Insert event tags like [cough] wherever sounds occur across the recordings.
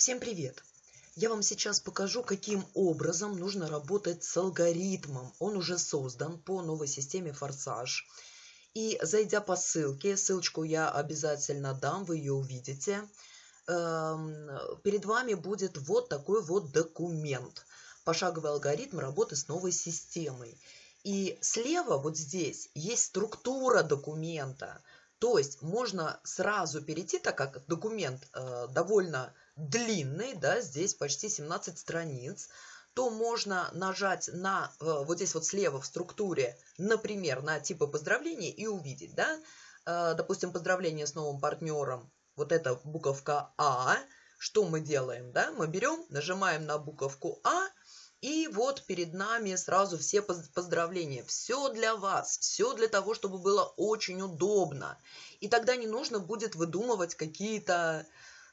Всем привет! Я вам сейчас покажу, каким образом нужно работать с алгоритмом. Он уже создан по новой системе Форсаж. И зайдя по ссылке, ссылочку я обязательно дам, вы ее увидите, эм, перед вами будет вот такой вот документ. Пошаговый алгоритм работы с новой системой. И слева вот здесь есть структура документа. То есть можно сразу перейти, так как документ э, довольно длинный, да, здесь почти 17 страниц, то можно нажать на, э, вот здесь вот слева в структуре, например, на типы поздравления и увидеть, да, э, допустим, поздравление с новым партнером, вот эта буковка А, что мы делаем, да, мы берем, нажимаем на буковку А, и вот перед нами сразу все поздравления. Все для вас, все для того, чтобы было очень удобно. И тогда не нужно будет выдумывать какие-то,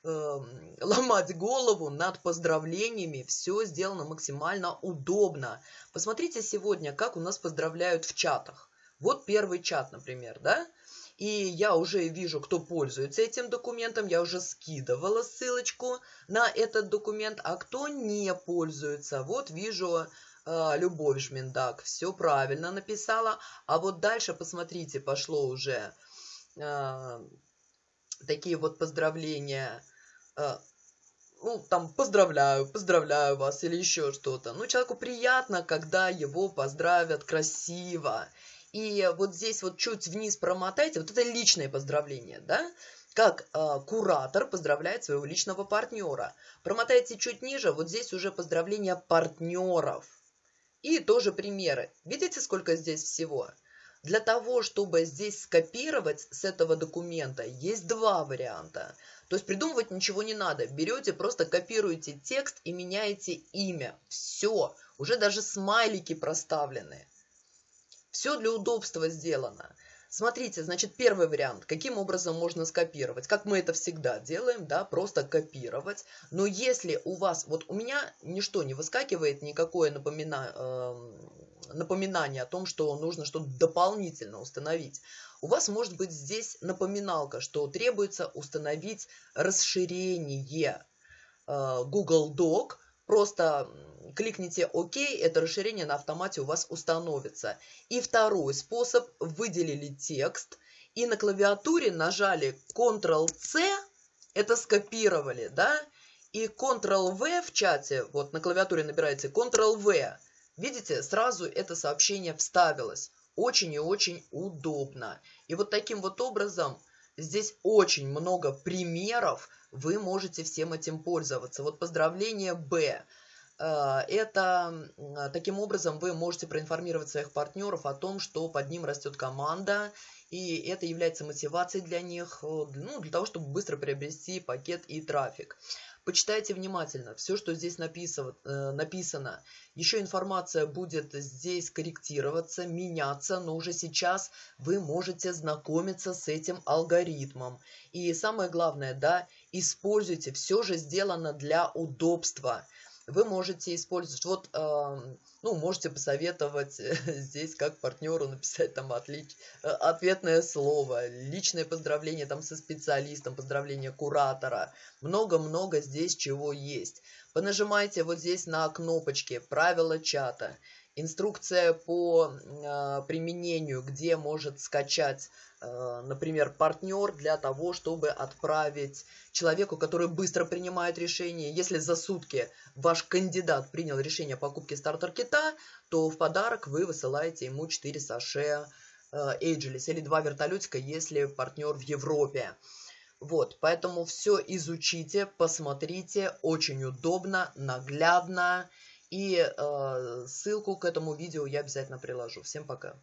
э, [laughs] ломать голову над поздравлениями. Все сделано максимально удобно. Посмотрите сегодня, как у нас поздравляют в чатах. Вот первый чат, например, да? И я уже вижу, кто пользуется этим документом. Я уже скидывала ссылочку на этот документ. А кто не пользуется, вот вижу э, Любовь Жминдак. Все правильно написала. А вот дальше, посмотрите, пошло уже э, такие вот поздравления. Э, ну, там, поздравляю, поздравляю вас или еще что-то. Ну, человеку приятно, когда его поздравят красиво. И вот здесь вот чуть вниз промотайте, вот это личное поздравление, да? Как э, куратор поздравляет своего личного партнера. Промотайте чуть ниже, вот здесь уже поздравления партнеров. И тоже примеры. Видите, сколько здесь всего? Для того, чтобы здесь скопировать с этого документа, есть два варианта. То есть придумывать ничего не надо. Берете, просто копируете текст и меняете имя. Все. Уже даже смайлики проставлены. Все для удобства сделано. Смотрите, значит, первый вариант. Каким образом можно скопировать? Как мы это всегда делаем, да, просто копировать. Но если у вас, вот у меня ничто не выскакивает, никакое напомина, э, напоминание о том, что нужно что-то дополнительно установить. У вас может быть здесь напоминалка, что требуется установить расширение э, Google Doc, просто кликните ОК, это расширение на автомате у вас установится. И второй способ, выделили текст и на клавиатуре нажали Ctrl-C, это скопировали, да, и Ctrl-V в чате, вот на клавиатуре набираете Ctrl-V, видите, сразу это сообщение вставилось. Очень и очень удобно. И вот таким вот образом здесь очень много примеров, вы можете всем этим пользоваться. Вот поздравление Б. Э, это таким образом вы можете проинформировать своих партнеров о том, что под ним растет команда, и это является мотивацией для них, э, ну, для того, чтобы быстро приобрести пакет и трафик. Почитайте внимательно все, что здесь написано, э, написано. Еще информация будет здесь корректироваться, меняться, но уже сейчас вы можете знакомиться с этим алгоритмом. И самое главное, да, используйте, все же сделано для удобства вы можете использовать, вот, э, ну, можете посоветовать [laughs] здесь как партнеру написать там отлич, э, ответное слово, личное поздравление там со специалистом, поздравление куратора, много-много здесь чего есть. Понажимайте вот здесь на кнопочки «Правила чата», инструкция по э, применению, где может скачать, э, например, партнер для того, чтобы отправить человеку, который быстро принимает решение. Если за сутки ваш кандидат принял решение о покупке стартер-кита, то в подарок вы высылаете ему 4 саше э, Ageless или 2 вертолетика, если партнер в Европе. Вот, поэтому все изучите, посмотрите, очень удобно, наглядно. И э, ссылку к этому видео я обязательно приложу. Всем пока.